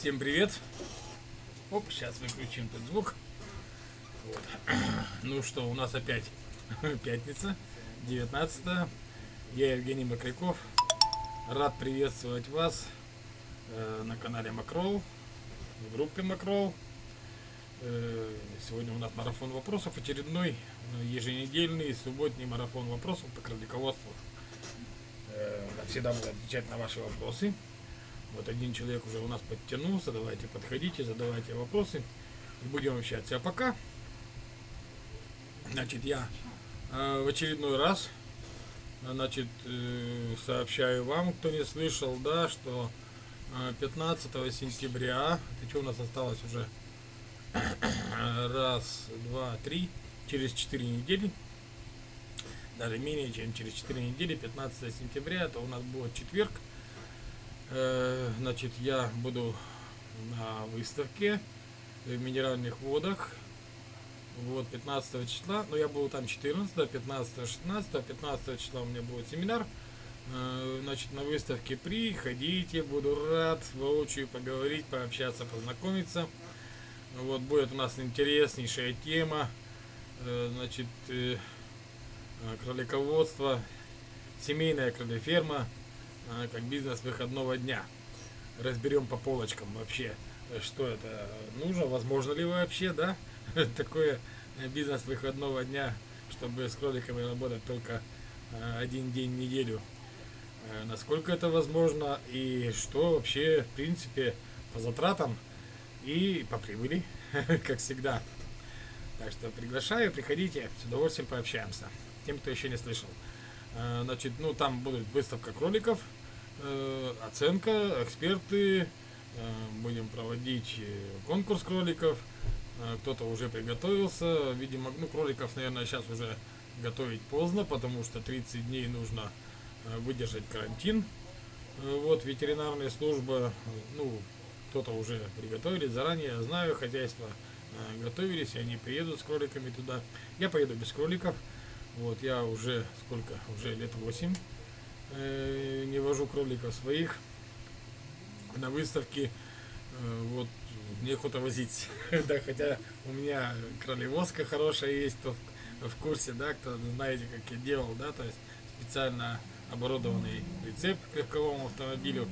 Всем привет. Оп, сейчас выключим этот звук. Вот. Ну что, у нас опять пятница, 19 Я Евгений Макряков. Рад приветствовать вас э, на канале Макрол, в группе Макрол. Э, сегодня у нас марафон вопросов, очередной э, еженедельный субботний марафон вопросов по кролиководству. Э, всегда буду отвечать на ваши вопросы. Вот один человек уже у нас подтянулся. Давайте подходите, задавайте вопросы. И будем общаться. А пока, значит, я э, в очередной раз, значит, э, сообщаю вам, кто не слышал, да, что э, 15 сентября, это что у нас осталось уже? Раз, два, три, через 4 недели, даже менее чем через 4 недели, 15 сентября, это у нас будет четверг, Э, значит, я буду на выставке в минеральных водах. Вот, 15 числа. Но я был там 14, 15, 16. 15 числа у меня будет семинар. Значит, на выставке приходите. Буду рад воочию поговорить, пообщаться, познакомиться. Вот, будет у нас интереснейшая тема. Значит, кролиководство, семейная кролеферма как бизнес выходного дня. Разберем по полочкам вообще, что это нужно, возможно ли вообще, да, такое бизнес выходного дня, чтобы с кроликами работать только а, один день в неделю. А, насколько это возможно и что вообще, в принципе, по затратам и по прибыли, как всегда. Так что приглашаю, приходите, с удовольствием пообщаемся. Тем, кто еще не слышал. Значит, ну там будет выставка кроликов, Э, оценка, эксперты, э, будем проводить э, конкурс кроликов. Кто-то уже приготовился. Видимо, ну, кроликов, наверное, сейчас уже готовить поздно, потому что 30 дней нужно выдержать карантин. Вот ветеринарная служба, ну, кто-то уже приготовили заранее, знаю, хозяйство готовились, и они приедут с кроликами туда. Я поеду без кроликов. Вот, я уже, сколько, уже лет 8 э, не вожу кроликов своих на выставке. Э, вот неохота возить. да, хотя у меня кролевозка хорошая есть, кто в, в курсе, да, кто знаете, как я делал, да, то есть специально оборудованный прицеп к легковому автомобилю.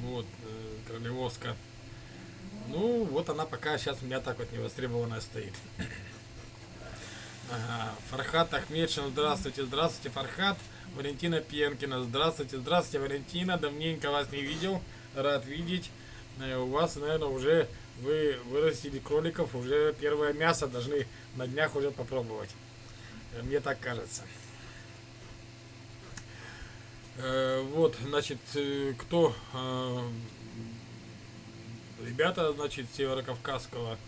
Вот, э, кролевозка. Ну, вот она пока сейчас у меня так вот не востребованная стоит. Ага. Фархат Ахмедшин, здравствуйте, здравствуйте, Фархат. Валентина Пенкина. Здравствуйте, здравствуйте, Валентина. Давненько вас не видел. Рад видеть. Э, у вас, наверное, уже вы вырастили кроликов, уже первое мясо должны на днях уже попробовать. Э, мне так кажется. Э, вот, значит, кто ребята, значит, Северокавказского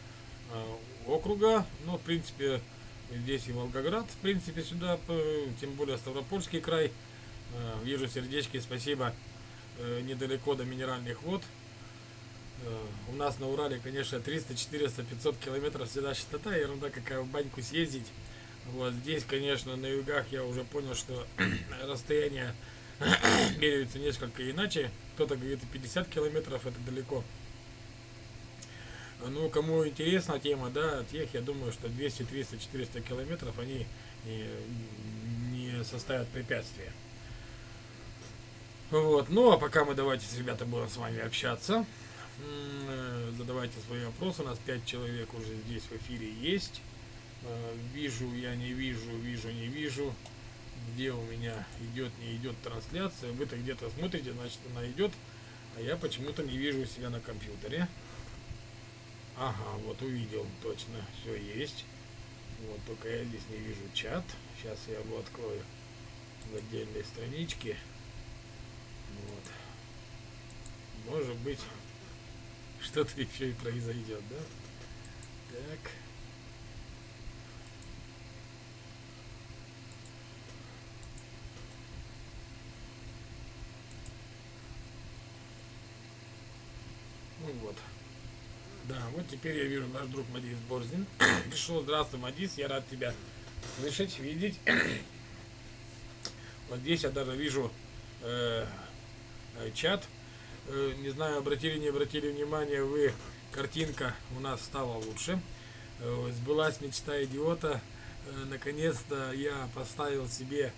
округа, ну, в принципе, Здесь и Волгоград, в принципе, сюда, тем более Ставропольский край. Э, вижу сердечки, спасибо. Э, недалеко до минеральных вод. Э, у нас на Урале, конечно, 300, 400, 500 километров всегда частота, ерунда какая в баньку съездить. Вот здесь, конечно, на югах я уже понял, что расстояние меряются несколько иначе. Кто-то говорит 50 километров, это далеко. Ну, кому интересна тема, да, тех, я думаю, что 200, 300, 400 километров, они не составят препятствия. Вот, ну, а пока мы давайте, ребята, будем с вами общаться. Э, задавайте свои вопросы, у нас 5 человек уже здесь в эфире есть. Э, вижу, я не вижу, вижу, не вижу. Где у меня идет, не идет трансляция. Вы-то где-то смотрите, значит она идет. А я почему-то не вижу себя на компьютере. Ага, вот увидел, точно, все есть. Вот, только я здесь не вижу чат. Сейчас я его открою в отдельной страничке. Вот. Может быть, что-то еще и произойдет, да? Так. Ну вот. Да, вот теперь я вижу наш друг Мадис Борзин. Пришел, здравствуй, Мадис, я рад тебя слышать, видеть. вот здесь я даже вижу э, э, чат. э, не знаю, обратили, не обратили внимание, вы, картинка у нас стала лучше. Э, сбылась мечта идиота. Э, наконец-то я поставил себе,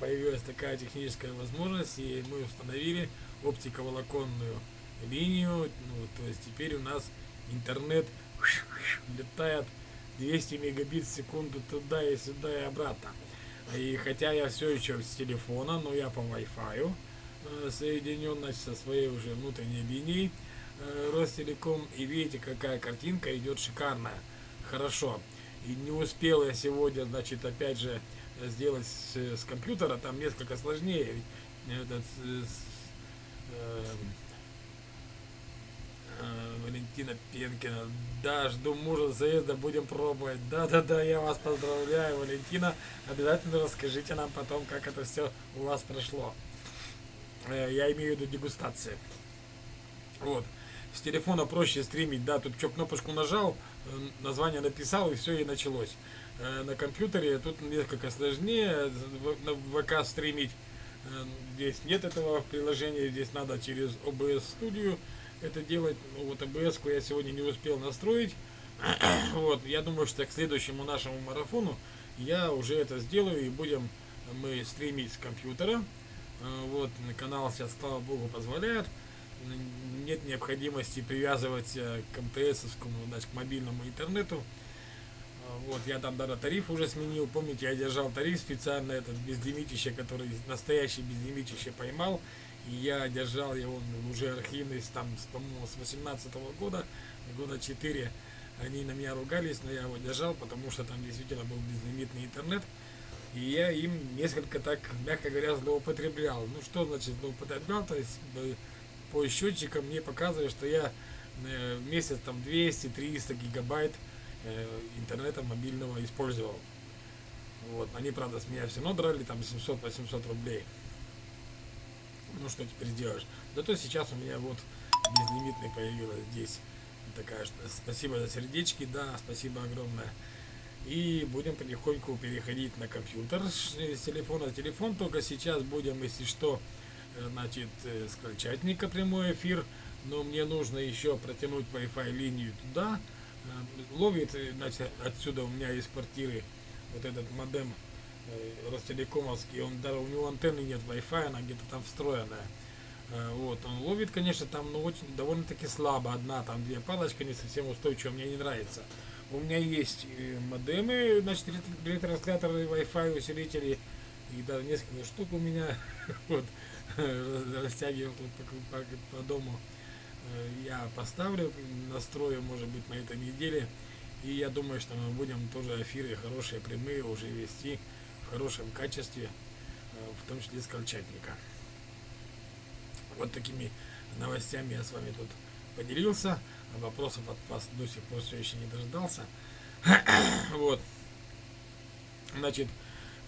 появилась такая техническая возможность, и мы установили оптиковолоконную линию. Ну, то есть теперь у нас интернет летает 200 мегабит в секунду туда и сюда и обратно. И хотя я все еще с телефона, но я по Wi-Fi э, соединен значит, со своей уже внутренней линией э, Ростелеком. И видите, какая картинка идет шикарная. Хорошо. И не успел я сегодня, значит, опять же, сделать с, с компьютера, там несколько сложнее. Этот, с, э, э, Валентина Пенкина. Да, жду мужа заезда, будем пробовать. Да-да-да, я вас поздравляю, Валентина. Обязательно расскажите нам потом, как это все у вас прошло. Э, я имею в виду дегустации. Вот. С телефона проще стримить, да, тут что, кнопочку нажал, э, название написал и все, и началось. Э, на компьютере тут несколько сложнее, на ВК стримить. Здесь нет этого приложения, здесь надо через OBS Studio это делать. Ну, вот АБС я сегодня не успел настроить. вот, я думаю, что к следующему нашему марафону я уже это сделаю и будем мы стримить с компьютера. Э, вот, канал сейчас, слава богу, позволяет. Нет необходимости привязывать к МТС, значит, к мобильному интернету. Э, вот, я там даже тариф уже сменил. Помните, я держал тариф специально, этот безлимитище, который настоящий безлимитище поймал. Я держал его уже архивный, там, по-моему, с 18 -го года, года 4. Они на меня ругались, но я его держал, потому что там действительно был безлимитный интернет. И я им несколько так, мягко говоря, злоупотреблял. Ну что значит злоупотреблял? То есть по счетчикам мне показывает, что я э, в месяц там 200-300 гигабайт э, интернета мобильного использовал. Вот, они, правда, с меня все равно драли там 700-800 рублей ну что теперь сделаешь. Зато сейчас у меня вот безлимитный появилась здесь такая, спасибо за сердечки, да, спасибо огромное. И будем потихоньку переходить на компьютер с телефона на телефон, только сейчас будем, если что, э, значит, э, с крольчатника прямой эфир, но мне нужно еще протянуть Wi-Fi линию туда, э, ловит, значит, отсюда у меня из квартиры вот этот модем Ростелекомовский, он даже у него антенны нет Wi-Fi, она где-то там встроенная. Э, вот, он ловит, конечно, там, ну, очень, довольно-таки слабо, одна, там, две палочка не совсем устойчивая, мне не нравится. У меня есть э, модемы, значит, ретрансляторы Wi-Fi усилители, и даже несколько штук у меня, вот, растягивал по дому. Я поставлю, настрою, может быть, на этой неделе, и я думаю, что мы будем тоже эфиры хорошие, прямые уже вести в хорошем качестве, э, в том числе с Колчатника. Вот такими новостями я с вами тут поделился. Вопросов от вас до сих пор все еще не дождался. вот. Значит,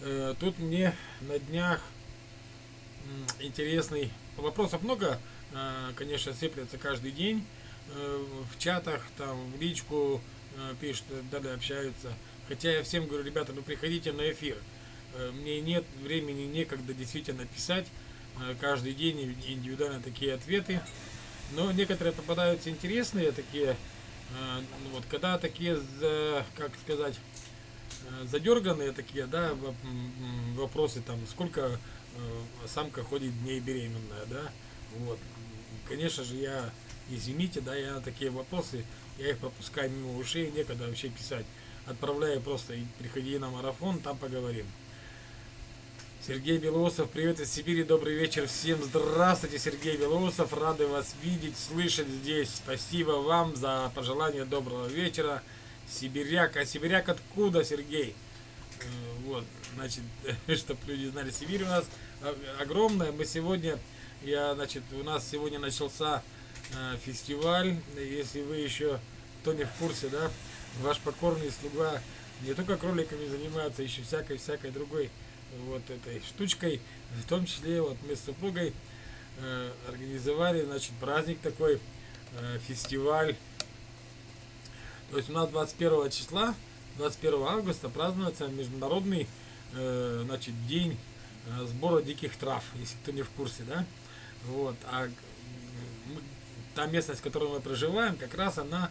э, тут мне на днях интересный... Вопросов много, э, конечно, сыплется каждый день. В чатах, там, в личку пишут, далее общаются. Хотя я всем говорю, ребята, ну приходите на эфир. Э, мне нет времени, некогда действительно писать э, каждый день индивидуально такие ответы. Но некоторые попадаются интересные такие, э, ну вот когда такие, как сказать, задерганные такие, да, вопросы там, сколько самка ходит дней беременная, да, вот. Конечно же, я, извините, да, я на такие вопросы, я их пропускаю мимо ушей, некогда вообще писать. Отправляю просто, приходи на марафон, там поговорим. Сергей Белоусов, привет из Сибири, добрый вечер всем. Здравствуйте, Сергей Белоусов, рады вас видеть, слышать здесь. Спасибо вам за пожелание доброго вечера. Сибиряк, а Сибиряк откуда, Сергей? Э, вот, значит, чтобы люди знали, Сибирь у нас огромная. Мы сегодня, я, значит, у нас сегодня начался э, фестиваль. Если вы еще, кто не в курсе, да, ваш покорный слуга не только кроликами занимается, еще всякой-всякой другой вот этой штучкой. В том числе вот мы с супругой э, организовали, значит, праздник такой, э, фестиваль. То есть у нас 21 числа, 21 августа празднуется международный, э, значит, день э, сбора диких трав, если кто не в курсе, да. Вот, а та местность, в которой мы проживаем, как раз она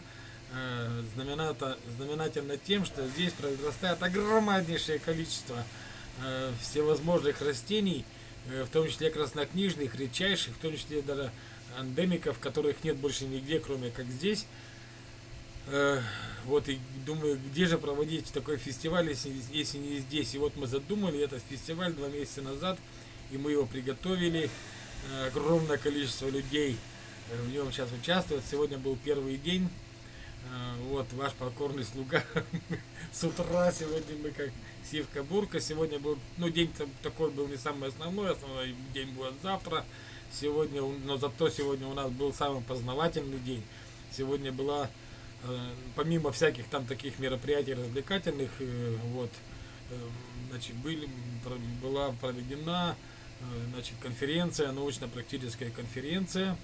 э, знамената, знаменательна тем, что здесь произрастает огромнейшее количество всевозможных растений, э, в том числе краснокнижных, редчайших, в том числе даже эндемиков, которых нет больше нигде, кроме как здесь. Э, вот и думаю, где же проводить такой фестиваль, если, если не здесь. И вот мы задумали этот фестиваль два месяца назад, и мы его приготовили. Э, огромное количество людей э, в нем сейчас участвует. Сегодня был первый день. Вот ваш покорный слуга с утра сегодня мы как сивка бурка. Сегодня был, ну день такой был не самый основной, основной день будет завтра. Сегодня, но зато сегодня у нас был самый познавательный день. Сегодня была Э, помимо всяких там таких мероприятий развлекательных, э, вот, э, значит, были, была проведена значит, конференция, научно-практическая конференция,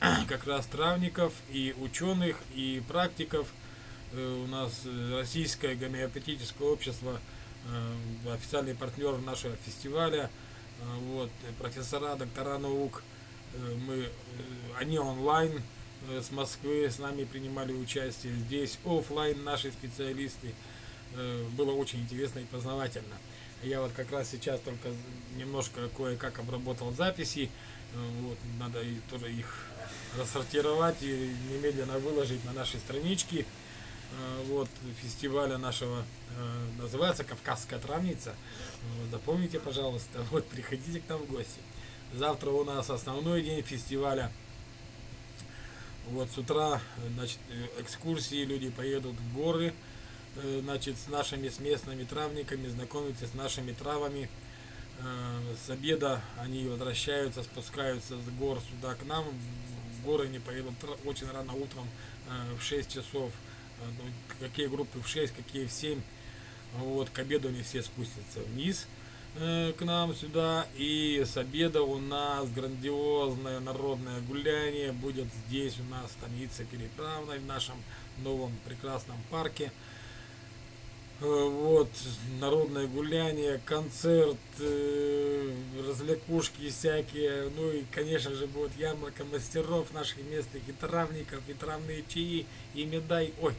как раз травников и ученых, и практиков. У нас Российское гомеопатическое общество, официальный партнер нашего фестиваля, вот, профессора, доктора наук, мы, они онлайн Э, с Москвы с нами принимали участие. Здесь офлайн наши специалисты. Э, было очень интересно и познавательно. Я вот как раз сейчас только немножко кое-как обработал записи. Э, вот, надо тоже их рассортировать и немедленно выложить на наши странички. Вот фестиваля нашего называется Кавказская травница. Запомните, пожалуйста, вот приходите к нам в гости. Завтра у нас основной день фестиваля – вот с утра, значит, экскурсии, люди поедут в горы, э, значит, с нашими, с местными травниками, знакомиться с нашими травами. Э, с обеда они возвращаются, спускаются с гор сюда к нам. В горы они поедут очень рано утром, э, в 6 часов. Ну, какие группы в 6, какие в 7. Вот, к обеду они все спустятся вниз. Э, к нам сюда. И с обеда у нас грандиозное народное гуляние будет здесь у нас станице Переправной, в нашем новом прекрасном парке. Э, вот, народное гуляние, концерт, э, развлекушки всякие. Ну и, конечно же, будет ярмарка мастеров наших местных и травников, и травные чаи, и медай. Ой,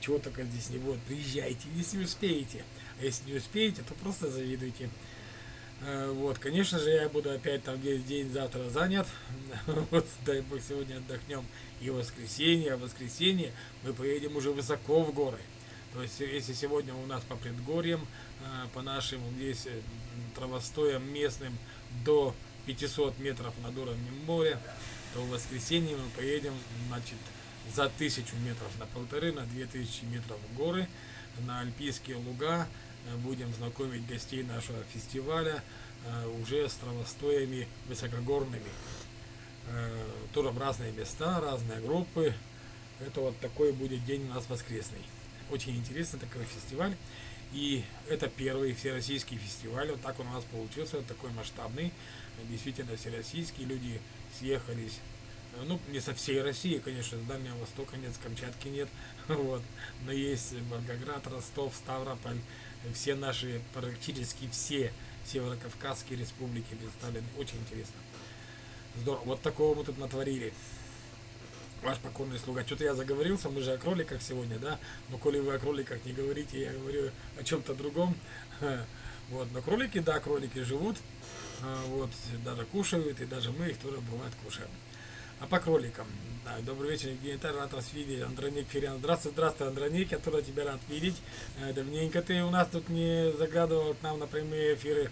чего только здесь не будет. Приезжайте, если успеете. А если не успеете, то просто завидуйте. Э, вот, конечно же, я буду опять там весь день завтра занят. Вот, дай бог, сегодня отдохнем и воскресенье, а воскресенье мы поедем уже высоко в горы. То есть, если сегодня у нас по предгорьям, э, по нашим здесь э, травостоям местным до 500 метров над уровнем моря, то в воскресенье мы поедем, значит, за тысячу метров на полторы, на две тысячи метров в горы, на альпийские луга, Э, будем знакомить гостей нашего фестиваля уже с травостоями высокогорными. Тоже разные места, разные группы. Это вот такой будет день у нас воскресный. Очень интересный такой фестиваль. И это первый всероссийский фестиваль. Вот так он у нас получился, вот такой масштабный. Действительно всероссийский. Люди съехались ну, не со всей России, конечно, с Дальнего Востока нет, с Камчатки нет, вот, но есть Волгоград, Ростов, Ставрополь, все наши, практически все северокавказские республики представлены. Очень интересно. Здорово. Вот такого мы тут натворили. Ваш покорный слуга. Что-то я заговорился, мы же о кроликах сегодня, да? Но коли вы о кроликах не говорите, я говорю о чем-то другом. Вот, но кролики, да, кролики живут, а, вот, даже кушают, и даже мы их тоже бывает кушаем. А по кроликам. Да, добрый вечер, Евгений рад вас видеть. Андроник Фериан. Здравствуй, здравствуй, Андроник, я тоже тебя рад видеть. Э, давненько ты у нас тут не заглядывал к нам на прямые эфиры.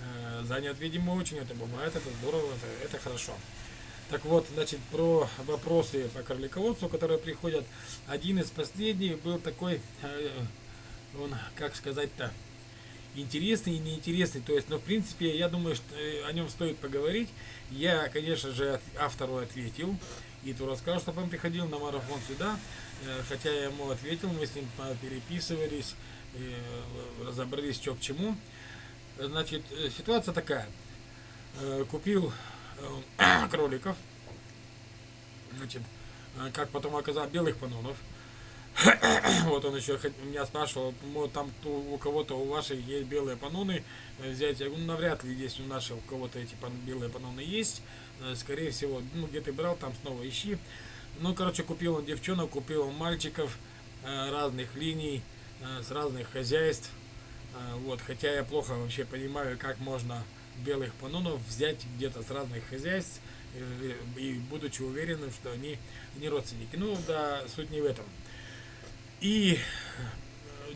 Э, занят, видимо, очень. Это бывает, это здорово, это, это хорошо. Так вот, значит, про вопросы по кролиководству, которые приходят. Один из последних был такой, э, он, как сказать-то, интересный и неинтересный. То есть, но в принципе, я думаю, что о нем стоит поговорить. Я, конечно же, автору ответил. И то рассказал, чтобы он приходил на марафон сюда. Э, хотя я ему ответил, мы с ним переписывались, э, разобрались, что к чему. Значит, э, ситуация такая. Купил кроликов. Значит, как потом оказалось, белых панонов. Вот он еще меня спрашивал, там у кого-то у ваших есть белые паноны взять. Я говорю, ну, навряд ли есть у наших у кого-то эти белые паноны есть. Э, скорее всего, ну где ты брал, там снова ищи. Ну, короче, купил он девчонок, купил он мальчиков э, разных линий, э, с разных хозяйств. Вот, хотя я плохо вообще понимаю, как можно белых панонов взять где-то с разных хозяйств и будучи уверенным, что они не родственники. Ну, да, суть не в этом. И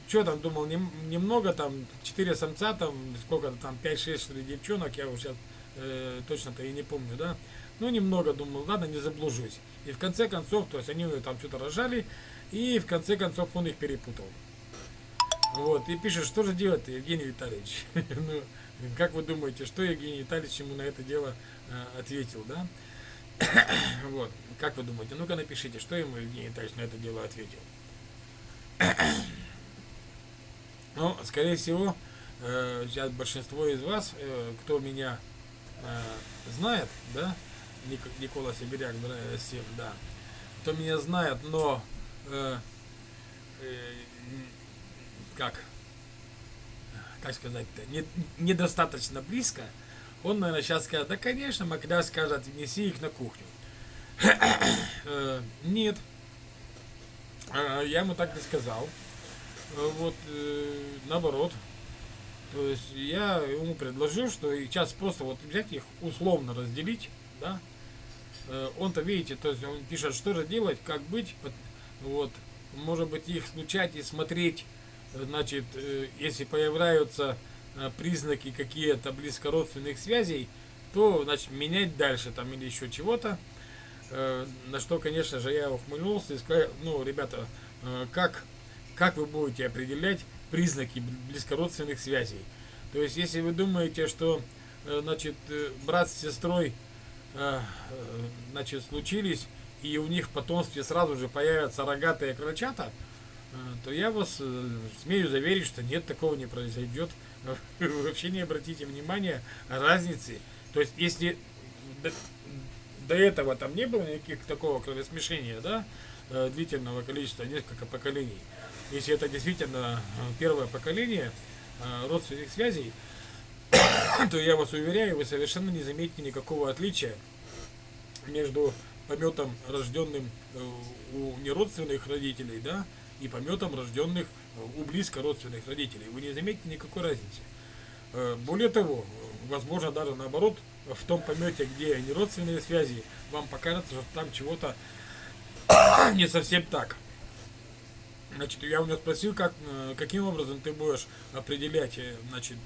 что там думал, нем, немного там, 4 самца там, сколько-то там, 5-6 что девчонок, я уже э, точно-то и не помню, да. Ну, немного думал, ладно, не заблужусь. И в конце концов, то есть они там что-то рожали, и в конце концов он их перепутал. Вот, и пишет, что же делать Евгений Витальевич? ну, как вы думаете, что Евгений Витальевич ему на это дело э, ответил, да? вот, как вы думаете? Ну-ка напишите, что ему Евгений Витальевич на это дело ответил. ну, скорее всего, э, сейчас большинство из вас, э, кто меня э, знает, да, Ник Никола Сибиряк, всем, да, кто меня знает, но э, э, как, как сказать-то, не, недостаточно близко, он, наверное, сейчас скажет, да, конечно, Макля скажет, неси их на кухню. Э, нет, э, я ему так не сказал. Э, вот, наоборот. То есть я ему предложил, что сейчас просто вот взять их условно разделить, да. Он-то, видите, то есть он пишет, что же делать, как быть, вот, может быть, их случать и смотреть значит, э, если появляются э, признаки какие-то близкородственных связей, то, значит, менять дальше там или еще чего-то. Э, на что, конечно же, я ухмыльнулся и сказал, ну, ребята, как, как вы будете определять признаки близкородственных связей? То есть, если вы думаете, что, значит, брат с сестрой, значит, случились, и у них в потомстве сразу же появятся рогатые крольчата, то я вас э, смею заверить, что нет, такого не произойдет. Вообще не обратите внимания разницы. То есть, если до, до этого там не было никаких такого кровосмешения, да, э, длительного количества, несколько поколений, если это действительно э, первое поколение родственных связей, то я вас уверяю, вы совершенно не заметите никакого отличия между пометом, рожденным у неродственных родителей, да, и пометом рожденных э, у близко родственных родителей. Вы не заметите никакой разницы. Э, более того, возможно даже наоборот, в том помете, где не родственные связи, вам покажется, что там чего-то не совсем так. Значит, я у него спросил, как, э, каким образом ты будешь определять, значит,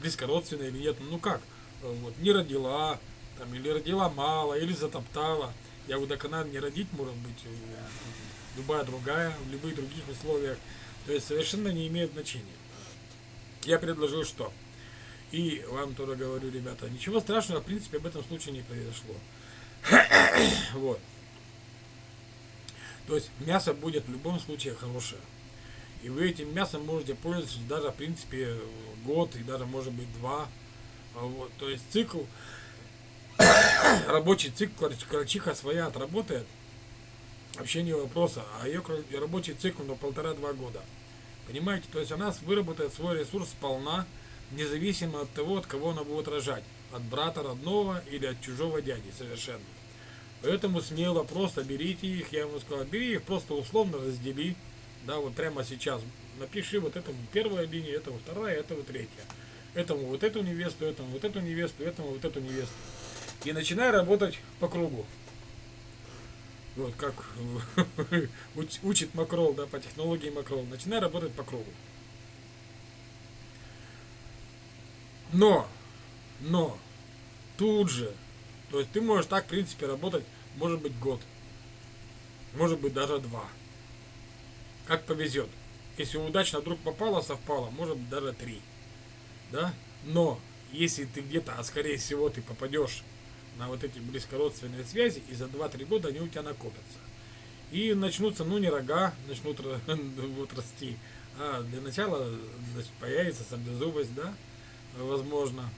близко родственные или нет. Ну как, вот, не родила, там, или родила мало, или затоптала. Я в водоканале не родить, может быть, э, любая другая, в любых других условиях. То есть совершенно не имеет значения. Я предложил что? И вам тоже говорю, ребята, ничего страшного, в принципе, об этом случае не произошло. вот. То есть мясо будет в любом случае хорошее. И вы этим мясом можете пользоваться даже, в принципе, год и даже, может быть, два. Вот. То есть цикл рабочий цикл крольчиха своя отработает, вообще не вопроса, а ее рабочий цикл на полтора-два года. Понимаете, то есть она выработает свой ресурс сполна, независимо от того, от кого она будет рожать. От брата родного или от чужого дяди совершенно. Поэтому смело просто берите их, я ему сказал, бери их, просто условно раздели. Да, вот прямо сейчас напиши вот этому первая линия, этому вторая, этому третья. Этому вот эту невесту, этому вот эту невесту, этому вот эту невесту и начинай работать по кругу. Вот как учит Макрол, да, по технологии Макрол. Начинай работать по кругу. Но, но, тут же, то есть ты можешь так, в принципе, работать, может быть, год. Может быть, даже два. Как повезет. Если удачно вдруг попало, совпало, может быть, даже три. Да? Но, если ты где-то, а скорее всего ты попадешь на вот эти близкородственные связи, и за 2-3 года они у тебя накопятся. И начнутся, ну не рога, начнут вот расти, а для начала значит, появится саблезубость, да, возможно,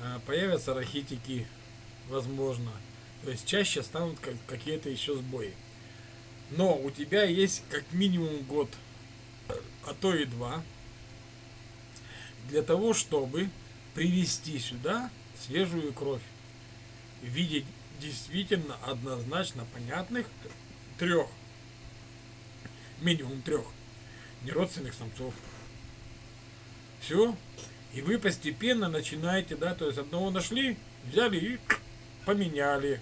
а, появятся рахитики, возможно, то есть чаще станут какие-то еще сбои. Но у тебя есть как минимум год, а то и два, для того, чтобы привести сюда свежую кровь в виде действительно однозначно понятных трех, минимум трех неродственных самцов. Все. И вы постепенно начинаете, да, то есть одного нашли, взяли и поменяли.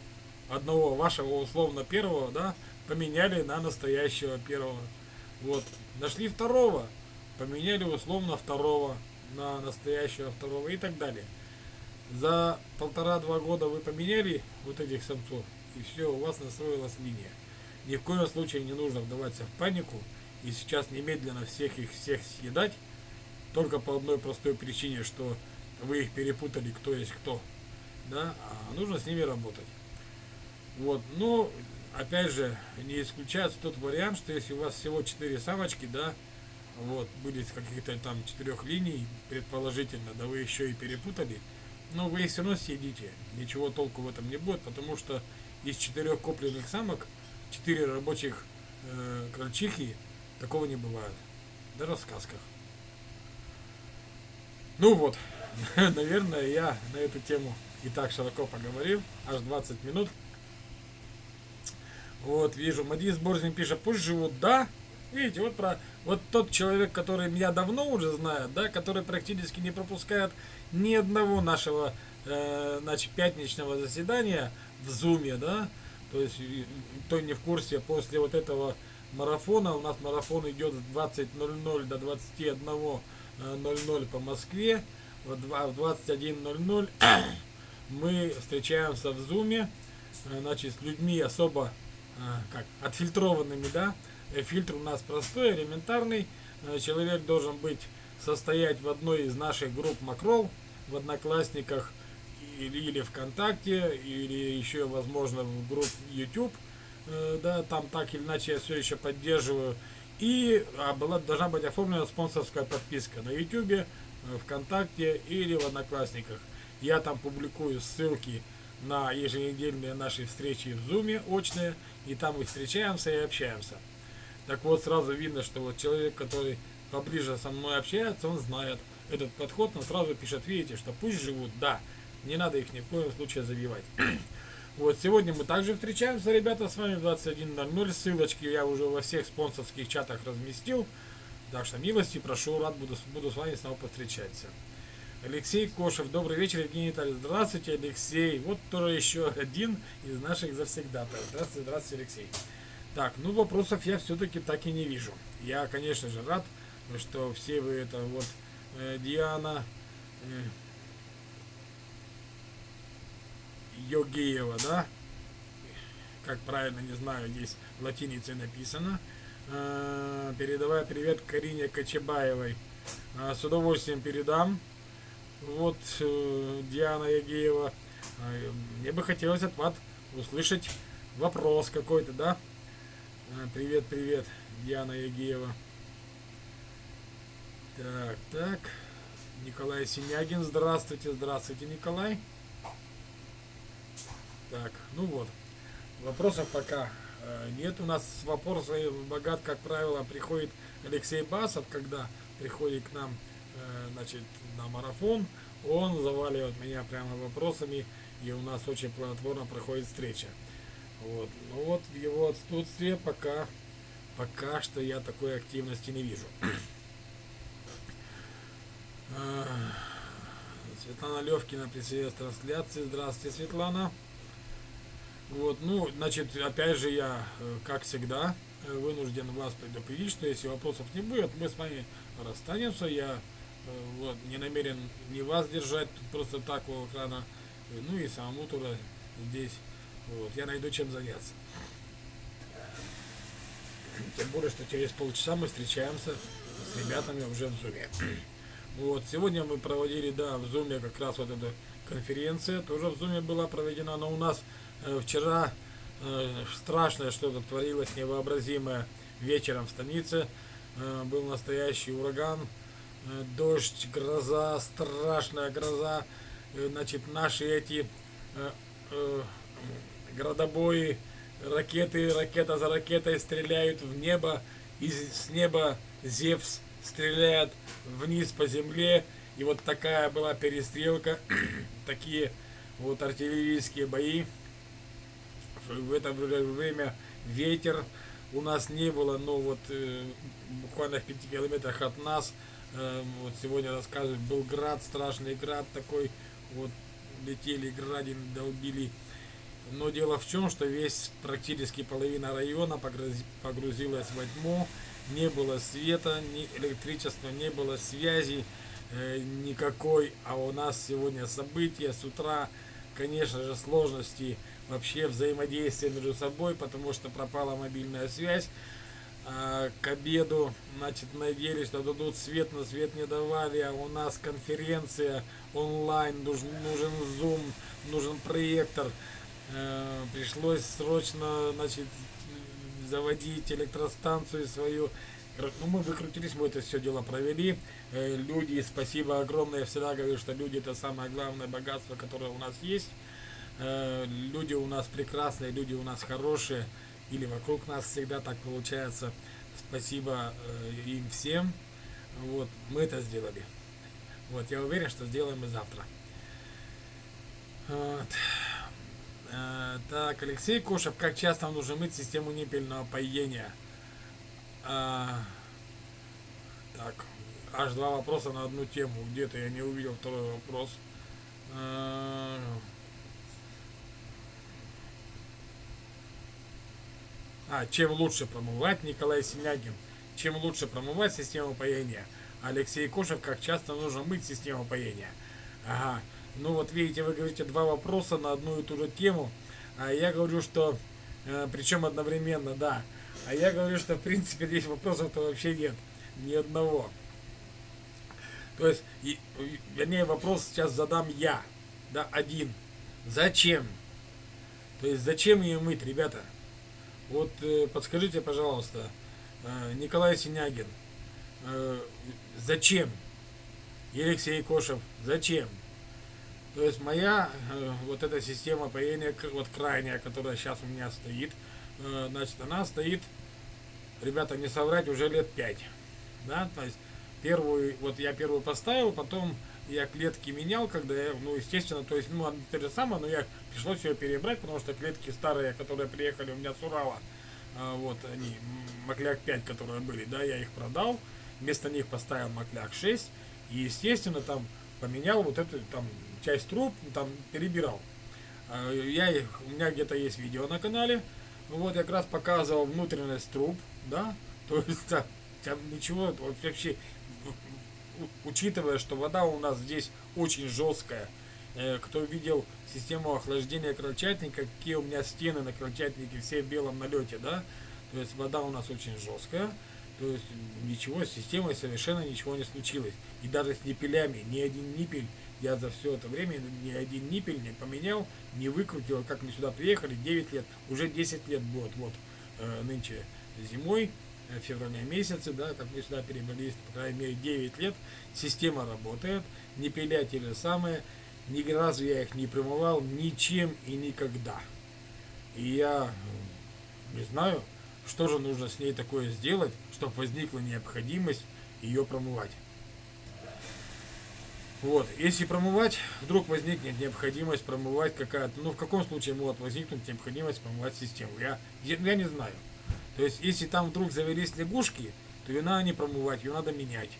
Одного вашего условно первого, да, поменяли на настоящего первого. Вот. Нашли второго, поменяли условно второго на настоящего второго и так далее. За полтора-два года вы поменяли вот этих самцов, и все, у вас настроилась линия. Ни в коем случае не нужно вдаваться в панику и сейчас немедленно всех их всех съедать, только по одной простой причине, что вы их перепутали, кто есть кто. Да, а нужно с ними работать. Вот, но опять же, не исключается тот вариант, что если у вас всего 4 самочки, да, вот, были с каких-то там четырех линий, предположительно, да вы еще и перепутали, но вы их все равно съедите. Ничего толку в этом не будет, потому что из четырех купленных самок, четыре рабочих э, крольчихи, такого не бывает. Даже в сказках. Ну вот, наверное, я на эту тему и так широко поговорил, аж 20 минут. Вот, вижу, Мадис Борзин пишет, пусть живут, да. Видите, вот про вот тот человек, который меня давно уже знает, да, который практически не пропускает ни одного нашего э, значит, пятничного заседания в Зуме, да, то есть, кто не в курсе, после вот этого марафона, у нас марафон идет с 20.00 до 21.00 э, по Москве, в 21.00 мы встречаемся в Зуме, э, значит, с людьми особо а, как, отфильтрованными, да. Э, фильтр у нас простой, элементарный. Э, человек должен быть, состоять в одной из наших групп Макрол, в Одноклассниках или, или ВКонтакте, или еще, возможно, в групп YouTube. Э, да, там так или иначе я все еще поддерживаю. И а, была, должна быть оформлена спонсорская подписка на YouTube, ВКонтакте или в Одноклассниках. Я там публикую ссылки на еженедельные наши встречи в Зуме очные, и там мы встречаемся и общаемся. Так вот, сразу видно, что вот человек, который поближе со мной общается, он знает этот подход, он сразу пишет, видите, что пусть живут, да, не надо их ни в коем случае забивать. Вот, сегодня мы также встречаемся, ребята, с вами в 21.00, ссылочки я уже во всех спонсорских чатах разместил, так что милости прошу, рад буду, буду с вами снова повстречаться. Алексей Кошев. Добрый вечер, Евгений Витальевич. Здравствуйте, Алексей. Вот тоже еще один из наших завсегдатов. Здравствуйте, здравствуйте, Алексей. Так, ну вопросов я все-таки так и не вижу. Я, конечно же, рад, что все вы это вот э, Диана э, Йогеева, да? Как правильно, не знаю, здесь латиницей написано. Э, передавая привет Карине Кочебаевой. Э, с удовольствием передам. Вот, э, Диана Ягеева. Э, мне бы хотелось от вас услышать вопрос какой-то, да? Э, привет, привет, Диана Ягеева. Так, так. Николай Синягин, здравствуйте, здравствуйте, Николай. Так, ну вот. Вопросов пока нет. У нас вопросы богат, как правило, приходит Алексей Басов, когда приходит к нам Э, значит, на марафон, он заваливает меня прямо вопросами, и у нас очень плодотворно проходит встреча. Вот. Ну вот в его отсутствии пока, пока что я такой активности не вижу. Э, Светлана Левкина присоединяется к трансляции. Здравствуйте, Светлана. Вот, ну, значит, опять же я, э, как всегда, вынужден вас предупредить, что если вопросов не будет, мы с вами расстанемся. Я Э, вот, не намерен не вас держать просто так у экрана, ну и самому туда здесь. Вот, я найду чем заняться. Тем более, что через полчаса мы встречаемся с ребятами уже в зуме. Вот, сегодня мы проводили, да, в зуме как раз вот эта конференция, тоже в зуме была проведена, но у нас э, вчера э, страшное что-то творилось, невообразимое вечером в станице. Э, был настоящий ураган, Э, дождь, гроза, страшная гроза, э, значит, наши эти э, э, градобои ракеты, ракета за ракетой стреляют в небо, и с неба Зевс стреляет вниз по земле, и вот такая была перестрелка, такие вот артиллерийские бои. В это время ветер у нас не было, но вот э, буквально в 5 километрах от нас, э, вот сегодня рассказывают, был град, страшный град такой, вот летели градин, долбили. Но дело в чем, что весь, практически половина района погрузилась во тьму, не было света, ни электричества, не было связи э, никакой, а у нас сегодня события с утра, конечно же, сложности вообще взаимодействия между собой, потому что пропала мобильная связь. А, к обеду, значит, надеялись, что дадут свет, но свет не давали, а у нас конференция онлайн, нужен, нужен Zoom, нужен проектор. Э, пришлось срочно, значит, заводить электростанцию свою. Ну, мы выкрутились, мы это все дело провели. Э, люди, спасибо огромное. Я всегда говорю, что люди это самое главное богатство, которое у нас есть. Э, люди у нас прекрасные, люди у нас хорошие или вокруг нас всегда так получается. Спасибо им всем. Вот, мы это сделали. Вот, я уверен, что сделаем и завтра. Вот. Э, так, Алексей Кошев, как часто нужно мыть систему непельного поедения? А, так, аж два вопроса на одну тему. Где-то я не увидел второй вопрос. А, А, чем лучше промывать, Николай Синягин. Чем лучше промывать систему поения? Алексей Кошев, как часто нужно мыть систему поения? Ага. Ну вот видите, вы говорите два вопроса на одну и ту же тему. А я говорю, что... Э, причем одновременно, да. А я говорю, что в принципе здесь вопросов-то вообще нет. Ни одного. То есть, вернее, вопрос сейчас задам я. Да, один. Зачем? То есть, зачем ее мыть, ребята? Вот э, подскажите, пожалуйста, э, Николай Синягин, зачем? Алексей Кошев, зачем? То есть моя э, вот эта система поения, вот крайняя, которая сейчас у меня стоит, э, значит, она стоит, ребята, не соврать, уже лет 5. Да, то есть первую, вот я первую поставил, потом я клетки менял, когда я, ну, естественно, то есть, ну, то же самое, но я пришлось ее перебрать, потому что клетки старые, которые приехали у меня с Урала, а, вот они, Макляк 5, которые были, да, я их продал, вместо них поставил Макляк 6, и, естественно, там поменял вот эту, там, часть труб, там, перебирал. А, я их, у меня где-то есть видео на канале, вот, я как раз показывал внутренность труб, да, то есть, там, там ничего, вообще учитывая, что вода у нас здесь очень жесткая, э, кто видел систему охлаждения крольчатника, какие у меня стены на крольчатнике, все в белом налете, да, то есть вода у нас очень жесткая, то есть ничего, с системой совершенно ничего не случилось. И даже с ниппелями, ни один ниппель, я за все это время ни один ниппель не поменял, не выкрутил, как мы сюда приехали, 9 лет, уже 10 лет будет, вот, э, нынче зимой, Э, февраля месяце, да, как мы сюда перебрались, по крайней мере, 9 лет, система работает, не пилять или самое, ни разу я их не промывал ничем и никогда. И я не знаю, что же нужно с ней такое сделать, чтобы возникла необходимость ее промывать. Вот, если промывать, вдруг возникнет необходимость промывать какая-то, ну в каком случае может возникнуть необходимость промывать систему, я, я, не знаю. То есть, если там вдруг завелись лягушки, то ее надо не промывать, ее надо менять.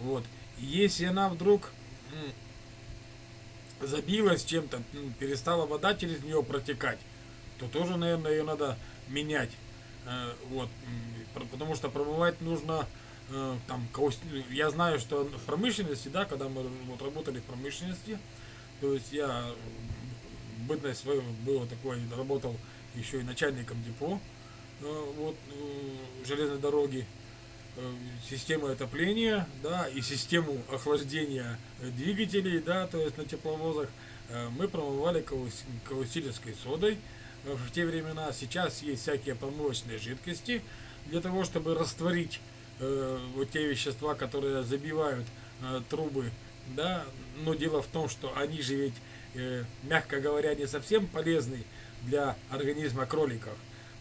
Вот. И если она вдруг забилась чем-то, перестала вода через нее протекать, то тоже, наверное, ее надо менять. Э, вот. Потому что промывать нужно э, там, я знаю, что в промышленности, да, когда мы вот, работали в промышленности, то есть я бытность свою было такое, работал еще и начальником депо, Э, вот, э, железной дороги, э, систему отопления, да, и систему охлаждения двигателей, да, то есть на тепловозах, мы промывали каустилевской содой в те времена. Сейчас есть всякие промывочные жидкости для того, чтобы растворить э, вот те вещества, которые забивают э, трубы, да, но дело в том, что они же ведь, э, мягко говоря, не совсем полезны для организма кроликов.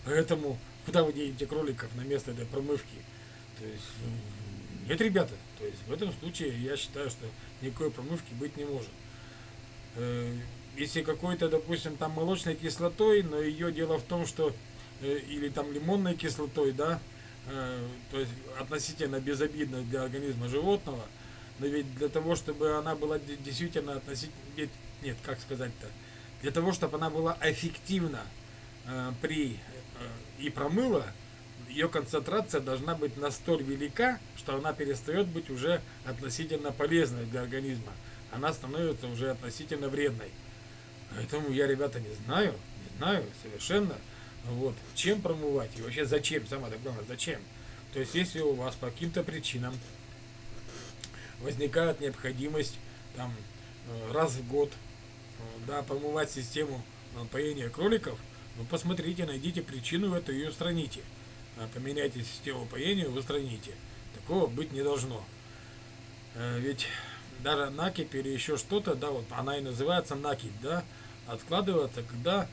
Поэтому куда вы денете кроликов на место этой промывки? То есть, ну, нет, ребята, то есть в этом случае я считаю, что никакой промывки быть не может. Э, если какой-то, допустим, там молочной кислотой, но ее дело в том, что э, или там лимонной кислотой, да, то есть относительно безобидной для организма животного, но ведь для того, чтобы она была действительно относительно, нет, как сказать-то, для того, чтобы она была эффективна при и промыла, ее концентрация должна быть настолько велика, что она перестает быть уже относительно полезной для организма. Она становится уже относительно вредной. Поэтому я, ребята, не знаю, не знаю совершенно, вот, чем промывать и вообще зачем, самое главное, зачем. То есть, если у вас по каким-то причинам возникает необходимость там э, раз в год э, да, промывать систему э, поения кроликов, ну посмотрите, найдите причину эту и устраните. Поменяйте систему поения, устраните. Такого быть не должно. Ведь даже накипь или еще что-то, да, вот она и называется накипь, да, откладывается, когда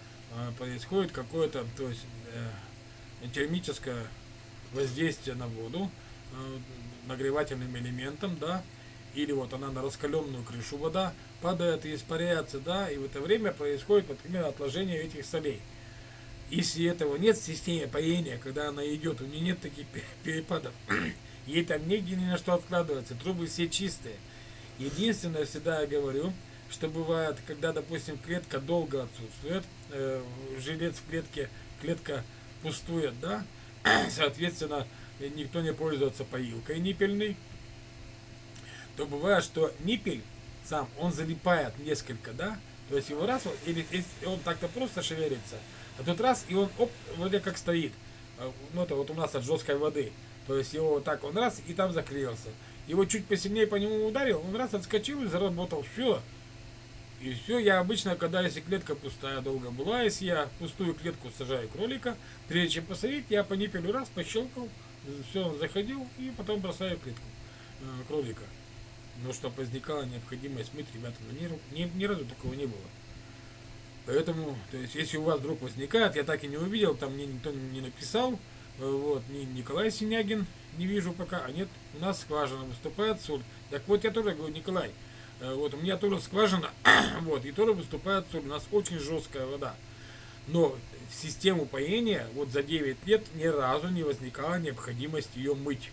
происходит какое-то, то есть э, термическое воздействие на воду э, нагревательным элементом, да, или вот она на раскаленную крышу вода падает и испаряется, да, и в это время происходит, например, отложение этих солей. Если этого нет в системе поения, когда она идет, у нее нет таких перепадов, ей там негде ни на что откладываться, трубы все чистые. Единственное, всегда я говорю, что бывает, когда, допустим, клетка долго отсутствует, э, жилец в клетке, клетка пустует, да, соответственно, никто не пользуется поилкой ниппельной, то бывает, что ниппель сам, он залипает несколько, да, то есть его раз, или он так-то просто шевелится, а тут раз, и он, оп, вроде как стоит, э, ну это вот у нас от жесткой воды, то есть его вот так он раз, и там заклеился. Его чуть посильнее по нему ударил, он раз отскочил и заработал. Все. И все, я обычно, когда если клетка пустая долго была, если я пустую клетку сажаю кролика, прежде чем посадить, я по ниппелю раз пощелкал, все, он заходил, и потом бросаю клетку э, кролика. Но чтобы возникала необходимость мыть, ребята, ни, ни, ни разу такого не было. Поэтому, то есть, если у вас вдруг возникает, я так и не увидел, там мне никто не написал, э, вот, ни Николай Синягин, не вижу пока, а нет, у нас скважина выступает соль. Так вот, я тоже говорю, Николай, вот у меня тоже скважина, вот, и тоже выступает соль, у нас очень жесткая вода. Но в систему поения вот за 9 лет ни разу не возникала необходимость ее мыть.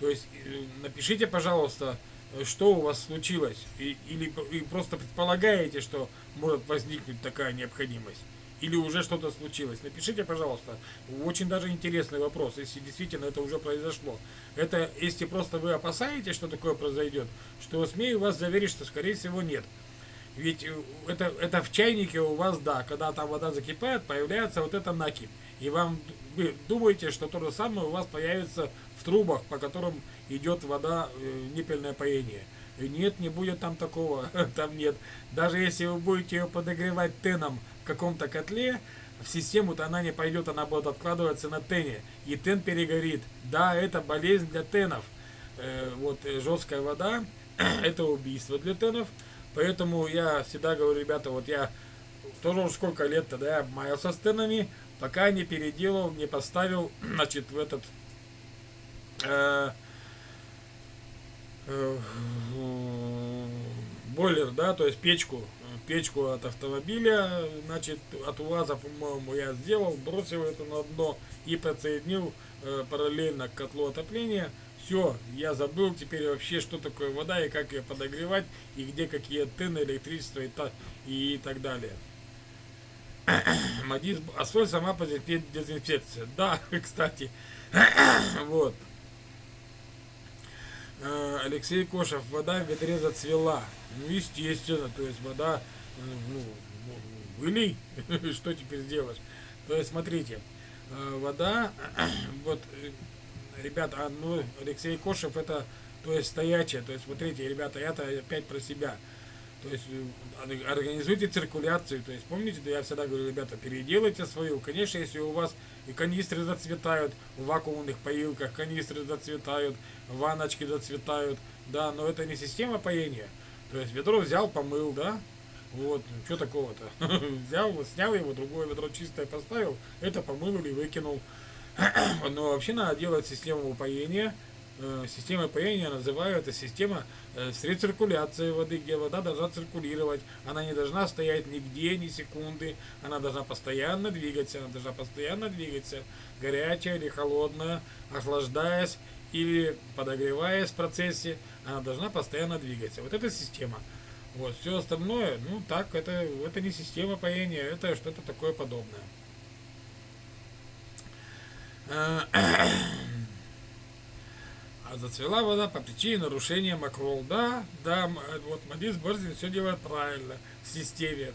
То есть э, напишите, пожалуйста, э, что у вас случилось, и, или и просто предполагаете, что может возникнуть такая необходимость или уже что-то случилось. Напишите, пожалуйста. Очень даже интересный вопрос, если действительно это уже произошло. Это если просто вы опасаетесь, что такое произойдет, что смею вас заверить, что скорее всего нет. Ведь э, это, это в чайнике у вас, да, когда там вода закипает, появляется вот это накипь. И вам, вы думаете, что то же самое у вас появится в трубах, по которым идет вода, э, ниппельное поение. Нет, не будет там такого, там нет. Даже если вы будете ее подогревать теном каком-то котле, в систему-то она не пойдет, она будет откладываться на тене. И тен перегорит. Да, это болезнь для тенов. Э, вот э, жесткая вода, это убийство для тенов. Поэтому я всегда говорю, ребята, вот я тоже уж сколько лет тогда я маялся с тенами, пока не переделал, не поставил, значит, в этот... Э, э, бойлер, да, то есть печку печку от автомобиля, значит, от УАЗа, по-моему, я сделал, бросил это на дно и подсоединил э, параллельно к котлу отопления. Все, я забыл теперь вообще, что такое вода и как ее подогревать, и где какие тыны, электричество и, та, и так далее. Мадис, а соль сама по дезинфекция. Да, кстати. вот. Э, Алексей Кошев, вода в ведре зацвела. Ну, естественно, то есть вода ну, вылей, что теперь сделаешь? То есть, смотрите, э, вода, вот, э, ребята, ну, Алексей Кошев, это, то есть, стоячая, то есть, смотрите, ребята, это опять про себя. То есть, э, организуйте циркуляцию, то есть, помните, я всегда говорю, ребята, переделайте свою. Конечно, если у вас и канистры зацветают в вакуумных поилках, канистры зацветают, ванночки зацветают, да, но это не система поения. То есть, ведро взял, помыл, да, Вот, что такого-то? Взял, снял его, другое ведро чистое поставил, это помыл или выкинул. Но вообще надо делать систему упоения. Э, система паяния называю это система э, с рециркуляцией воды, где вода должна циркулировать. Она не должна стоять нигде, ни секунды. Она должна постоянно двигаться. Она должна постоянно двигаться. Горячая или холодная, охлаждаясь или подогреваясь в процессе. Она должна постоянно двигаться. Вот эта система. Вот, все остальное, ну так, это, это не система паяния, это что-то такое подобное. Э, а зацвела вода по причине нарушения макрол. Да, да, вот Мадис Борзин все делает правильно в системе.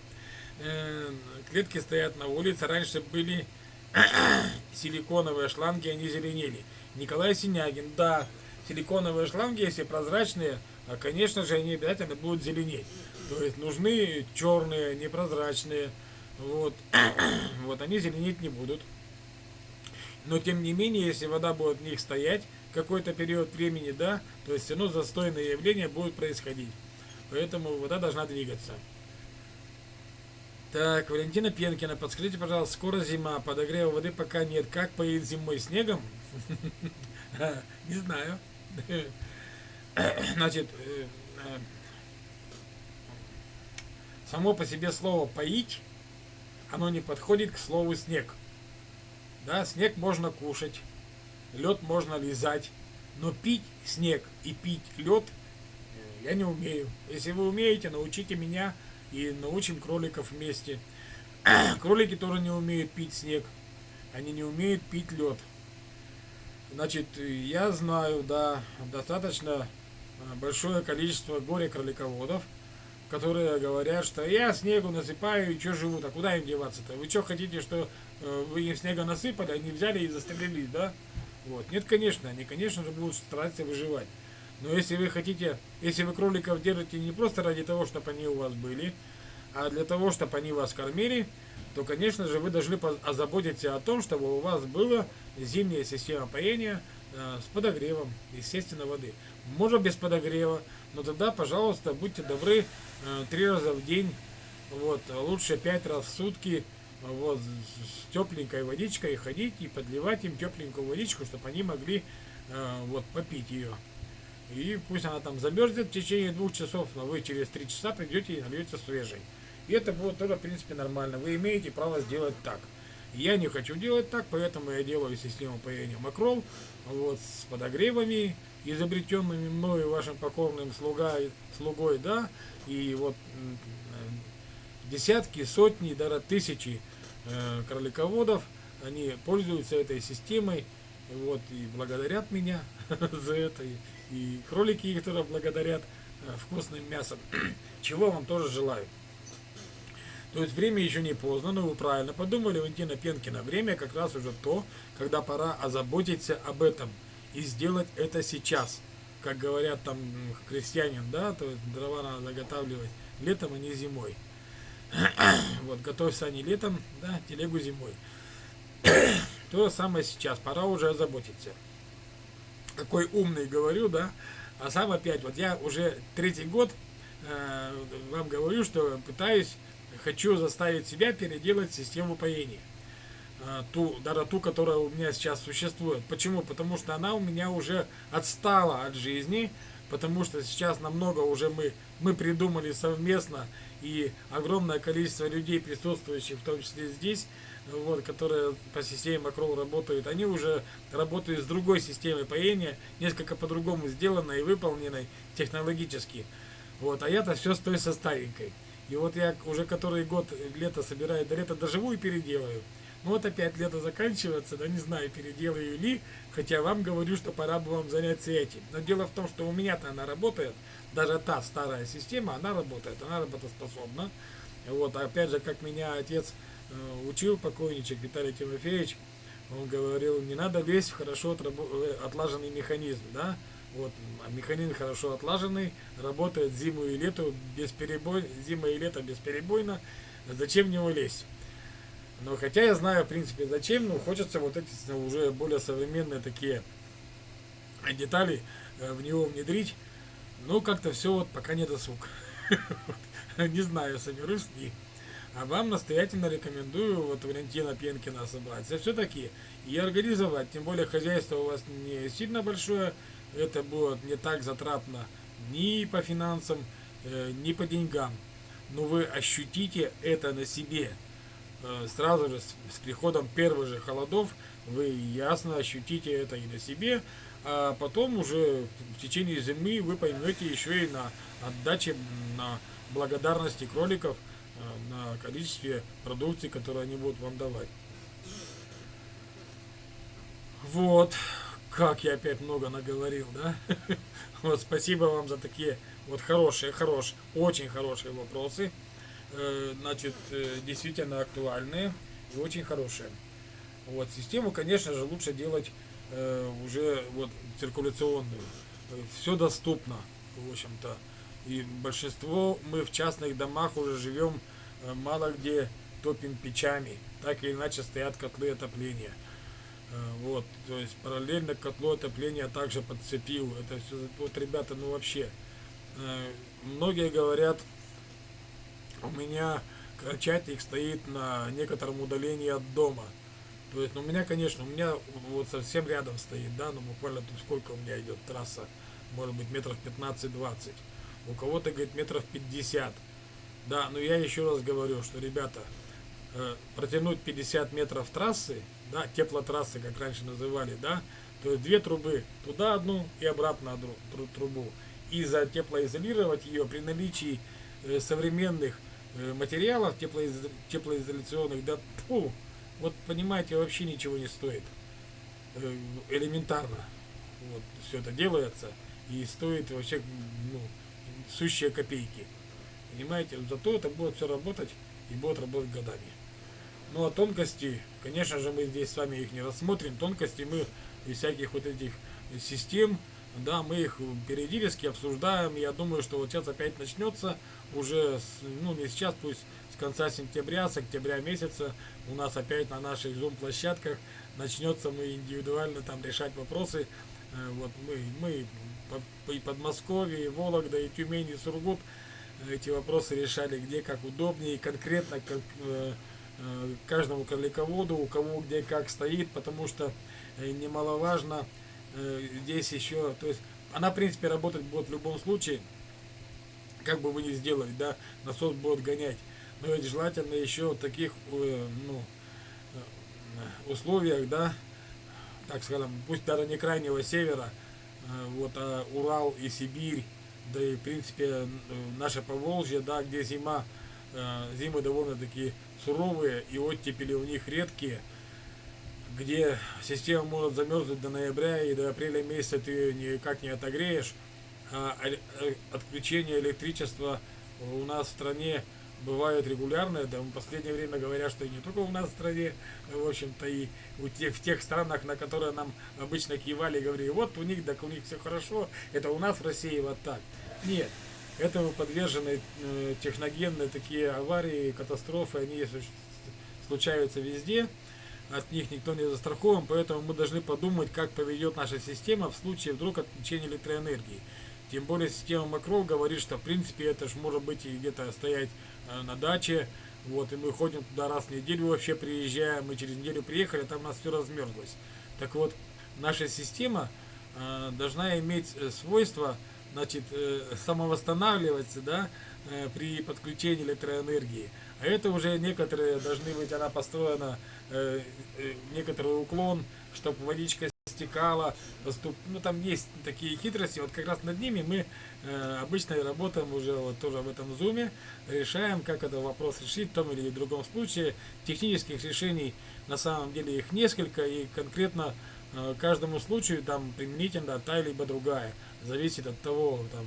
Э, клетки стоят на улице, раньше были силиконовые шланги, они зеленели. Николай Синягин, да, силиконовые шланги, если прозрачные, а, конечно же, они обязательно будут зеленеть. То есть нужны черные, непрозрачные. Вот, вот они зеленеть не будут. Но тем не менее, если вода будет в них стоять какой-то период времени, да, то есть все равно застойные явления будут происходить. Поэтому вода должна двигаться. Так, Валентина Пенкина, подскажите, пожалуйста, скоро зима, подогрева воды пока нет. Как поедет зимой снегом? Не знаю. Значит, э, э, само по себе слово «поить», оно не подходит к слову «снег». Да, снег можно кушать, лед можно лизать, но пить снег и пить лед э, я не умею. Если вы умеете, научите меня и научим кроликов вместе. Кролики тоже не умеют пить снег, они не умеют пить лед. Значит, я знаю, да, достаточно большое количество горе-кролиководов, которые говорят, что я снегу насыпаю, и что живут, а куда им деваться-то? Вы что хотите, что э, вы им снега насыпали, они взяли и застрелились, да? Вот. Нет, конечно, они, конечно же, будут стараться выживать. Но если вы хотите, если вы кроликов держите не просто ради того, чтобы они у вас были, а для того, чтобы они вас кормили, то, конечно же, вы должны озаботиться о том, чтобы у вас была зимняя система поения э, с подогревом, естественно, воды. Может без подогрева, но тогда, пожалуйста, будьте добры, э, три раза в день, вот, лучше пять раз в сутки, вот, с тепленькой водичкой ходить и подливать им тепленькую водичку, чтобы они могли э, вот, попить ее. И пусть она там замерзнет в течение двух часов, но вы через три часа придете и нальете свежей. И это будет тоже, в принципе, нормально. Вы имеете право сделать так. Я не хочу делать так, поэтому я делаю систему поения макрол вот, с подогревами, изобретенными мною вашим покорным слуга, слугой, да, и вот десятки, сотни, даже тысячи э, кролиководов, они пользуются этой системой, вот, и благодарят меня за это, и, и кролики их тоже благодарят э, вкусным мясом, чего вам тоже желаю. То есть время еще не поздно, но вы правильно подумали, Валентина Пенкина. Время как раз уже то, когда пора озаботиться об этом и сделать это сейчас. Как говорят там крестьянин, да, то дрова надо заготавливать летом, а не зимой. вот, готовься не летом, да, телегу зимой. то же самое сейчас, пора уже озаботиться. Какой умный говорю, да, а сам опять, вот я уже третий год э, вам говорю, что пытаюсь хочу заставить себя переделать систему поения. А, ту, даже ту, которая у меня сейчас существует. Почему? Потому что она у меня уже отстала от жизни, потому что сейчас намного уже мы, мы придумали совместно, и огромное количество людей, присутствующих, в том числе здесь, вот, которые по системе Макрол работают, они уже работают с другой системой поения, несколько по-другому сделанной и выполненной технологически. Вот, а я-то все с той со старенькой. И вот я уже который год лето собираю, до лета доживу и переделаю. Ну вот опять лето заканчивается, да не знаю, переделаю ли, хотя вам говорю, что пора бы вам заняться этим. Но дело в том, что у меня-то она работает, даже та старая система, она работает, она работоспособна. Вот, опять же, как меня отец э, учил, покойничек Виталий Тимофеевич, он говорил, не надо лезть в хорошо э, отлаженный механизм, да, вот, а механизм хорошо отлаженный, работает зиму и лето без перебой, зима и лето бесперебойно. Зачем в него лезть? Но хотя я знаю, в принципе, зачем, но хочется вот эти уже более современные такие детали э, в него внедрить. Но как-то все вот пока не досуг. Не знаю, соберусь ли. А вам настоятельно рекомендую вот Валентина Пенкина собраться. Все-таки и организовать. Тем более хозяйство у вас не сильно большое. Это будет не так затратно ни по финансам, э, ни по деньгам. Но вы ощутите это на себе. Э, сразу же с приходом первых же холодов вы ясно ощутите это и на себе, а потом уже в течение зимы вы поймете еще и на отдаче, на благодарности кроликов, э, на количестве продукции, которую они будут вам давать. Вот, как я опять много наговорил, да? Вот, спасибо вам за такие вот хорошие, хорошие, очень хорошие вопросы. Э, значит, э, действительно актуальные и очень хорошие. Вот, систему, конечно же, лучше делать э, уже вот циркуляционную. Все доступно, в общем-то. И большинство мы в частных домах уже живем мало где топим печами. Так или иначе стоят котлы отопления. Вот, то есть параллельно котлу отопления также подцепил. Это все, вот ребята, ну вообще, многие говорят, у меня крольчатник стоит на некотором удалении от дома. То есть, ну, у меня, конечно, у меня вот совсем рядом стоит, да, ну, буквально тут сколько у меня идет трасса, может быть, метров 15-20. У кого-то, говорит, метров 50. Да, но я еще раз говорю, что, ребята, э, протянуть 50 метров трассы, да, теплотрассы, как раньше называли, да, то есть две трубы, туда одну и обратно одну трубу. И за теплоизолировать ее при наличии э, современных материалов теплоиз... теплоизоляционных, да, фу, вот понимаете, вообще ничего не стоит. Э, элементарно. Вот, все это делается и стоит вообще, ну, сущие копейки. Понимаете, зато это будет все работать и будет работать годами. Ну а тонкости, конечно же, мы здесь с вами их не рассмотрим. Тонкости мы из всяких вот этих систем, да, мы их периодически обсуждаем. Я думаю, что вот сейчас опять начнется уже, с, ну не сейчас, пусть с конца сентября, с октября месяца у нас опять на наших зум-площадках начнется мы индивидуально там решать вопросы. Э, вот мы, мы и Подмосковье, и Вологда, и Тюмень, и Сургут эти вопросы решали, где как удобнее, конкретно как, э, э, каждому кролиководу, у кого где как стоит, потому что э, немаловажно э, здесь еще, то есть она в принципе работать будет в любом случае, как бы вы ни сделали, да, насос будет гонять. Но ведь желательно еще в таких э, ну, э, условиях, да, так скажем, пусть даже не крайнего севера, э, вот, а Урал и Сибирь, да и в принципе наше Поволжье, да, где зима, зимы довольно-таки суровые и оттепели у них редкие, где система может замерзнуть до ноября и до апреля месяца ты никак не отогреешь, а, э, отключение электричества у нас в стране бывают регулярные, да, в последнее время говорят, что и не только у нас в стране, в общем-то, и у тех, в тех странах, на которые нам обычно кивали и говорили, вот у них, так у них все хорошо, это у нас в России вот так. Нет, это подвержены э, техногенные такие аварии, катастрофы, они случаются везде, от них никто не застрахован, поэтому мы должны подумать, как поведет наша система в случае вдруг отключения электроэнергии. Тем более система Макрол говорит, что в принципе это же может быть и где-то стоять э, на даче. Вот, и мы ходим туда раз в неделю вообще приезжаем, мы через неделю приехали, там у нас все размерзлось. Так вот, наша система э, должна иметь э, свойство, значит, э, самовосстанавливаться, да, э, при подключении электроэнергии. А это уже некоторые должны быть, она построена, э, э, некоторый уклон, чтобы водичка стекала, доступ, ну там есть такие хитрости, вот как раз над ними мы э, обычно работаем уже вот тоже в этом зуме, решаем, как этот вопрос решить в том или другом случае. Технических решений на самом деле их несколько, и конкретно э, каждому случаю там применительно та либо другая, зависит от того, там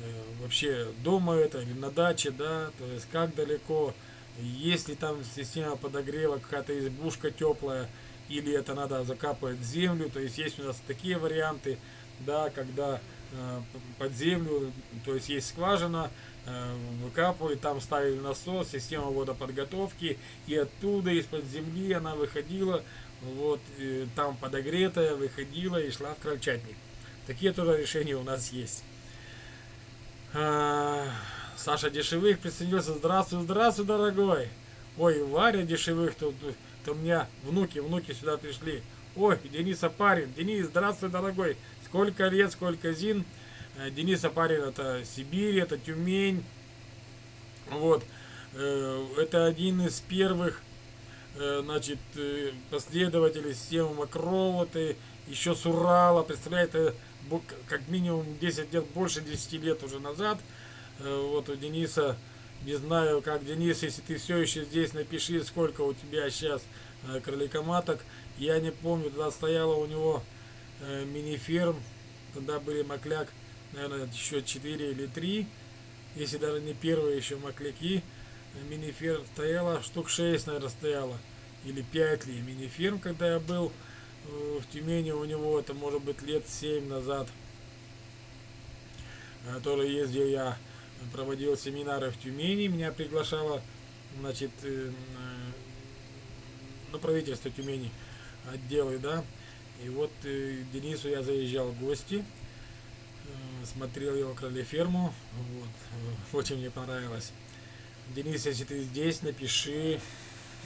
э, вообще дома это или на даче, да, то есть как далеко, если там система подогрева, какая-то избушка теплая, или это надо закапывать в землю, то есть есть у нас такие варианты, да, когда э, под землю, то есть есть скважина, э, выкапывают, там ставили насос, система водоподготовки, и оттуда из-под земли она выходила, вот, там подогретая, выходила и шла в крольчатник. Такие тоже решения у нас есть. А, Саша Дешевых присоединился. Здравствуй, здравствуй, дорогой. Ой, Варя Дешевых, тут, тут у меня внуки, внуки сюда пришли. Ой, Денис Апарин. Денис, здравствуй, дорогой. Сколько лет, сколько зин. Э, Денис Апарин это Сибирь, это Тюмень. Вот. Э, это один из первых э, значит, последователей системы это еще с Урала, представляете, как минимум 10 лет, больше 10 лет уже назад. Вот у Дениса, не знаю, как Денис, если ты все еще здесь, напиши, сколько у тебя сейчас кроликоматок. Я не помню, тогда стояла у него мини-ферм, тогда были Макляк, наверное, еще 4 или 3, если даже не первые еще Макляки миниферм стояла, штук 6, наверное, стояла, или 5 ли миниферм, когда я был э, в Тюмени у него, это может быть лет 7 назад, который ездил я, проводил семинары в Тюмени, меня приглашало, значит, э, на правительство Тюмени отделы, да, и вот э, Денису я заезжал в гости, смотрел его кролеферму, вот, очень мне понравилось. Денис, если ты здесь, напиши.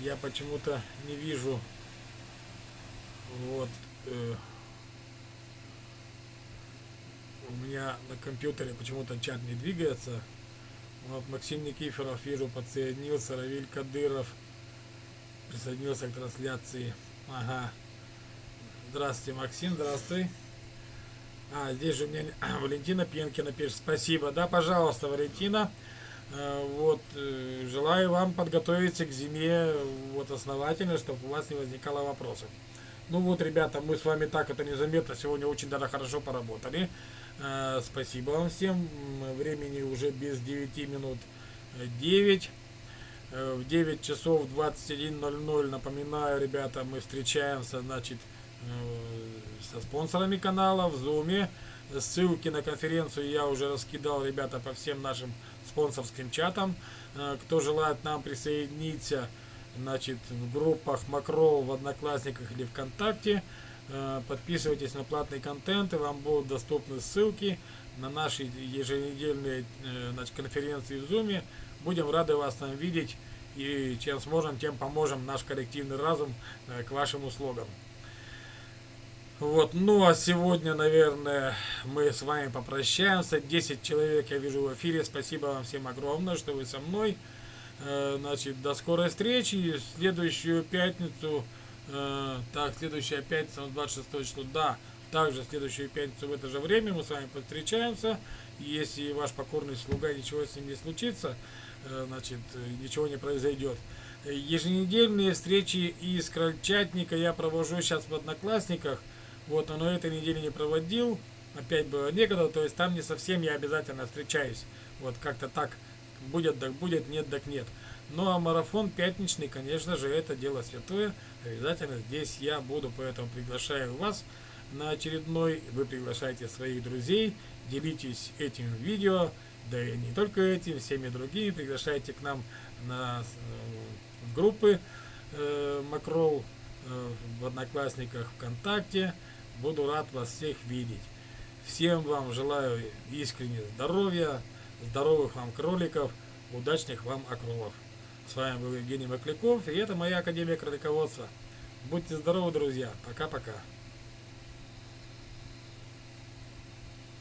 Я почему-то не вижу. Вот. Э, у меня на компьютере почему-то чат не двигается. Вот Максим Никифоров, вижу, подсоединился. Равиль Кадыров присоединился к трансляции. Ага. Здравствуйте, Максим, здравствуй. А, здесь же у меня Валентина Пенкина пишет. Спасибо. Да, пожалуйста, Валентина. Э, вот, э, желаю вам подготовиться к зиме вот основательно, чтобы у вас не возникало вопросов. Ну вот, ребята, мы с вами так это незаметно сегодня очень даже хорошо поработали. Э, спасибо вам всем. Времени уже без 9 минут 9. В 9 часов 21.00, напоминаю, ребята, мы встречаемся, значит, со спонсорами канала в Зуме. Ссылки на конференцию я уже раскидал, ребята, по всем нашим спонсорским чатам. Э, кто желает нам присоединиться, значит, в группах Макро в Одноклассниках или ВКонтакте, э, подписывайтесь на платный контент, и вам будут доступны ссылки на наши еженедельные э, значит, конференции в Зуме. Будем рады вас там видеть, и чем сможем, тем поможем наш коллективный разум к вашим услугам. Вот, ну а сегодня, наверное, мы с вами попрощаемся. 10 человек я вижу в эфире. Спасибо вам всем огромное, что вы со мной. Э, значит, до скорой встречи. Следующую пятницу, э, так, следующая пятница, 26 число, да, также следующую пятницу в это же время мы с вами встречаемся. Если ваш покорный слуга ничего с ним не случится, э, значит, ничего не произойдет. Еженедельные встречи из Крольчатника я провожу сейчас в Одноклассниках. Вот, но этой неделе не проводил. Опять было некогда, то есть там не совсем я обязательно встречаюсь. Вот как-то так будет, так будет, нет, так нет. Ну а марафон пятничный, конечно же, это дело святое. Обязательно здесь я буду, поэтому приглашаю вас на очередной. Вы приглашаете своих друзей, делитесь этим видео, да и не только этим, всеми другими. Приглашайте к нам на, в группы э, Макрол э, в Одноклассниках, ВКонтакте. Буду рад вас всех видеть. Всем вам желаю искренне здоровья, здоровых вам кроликов, удачных вам окролов. С вами был Евгений Макляков, и это моя Академия Кролиководства. Будьте здоровы, друзья. Пока-пока.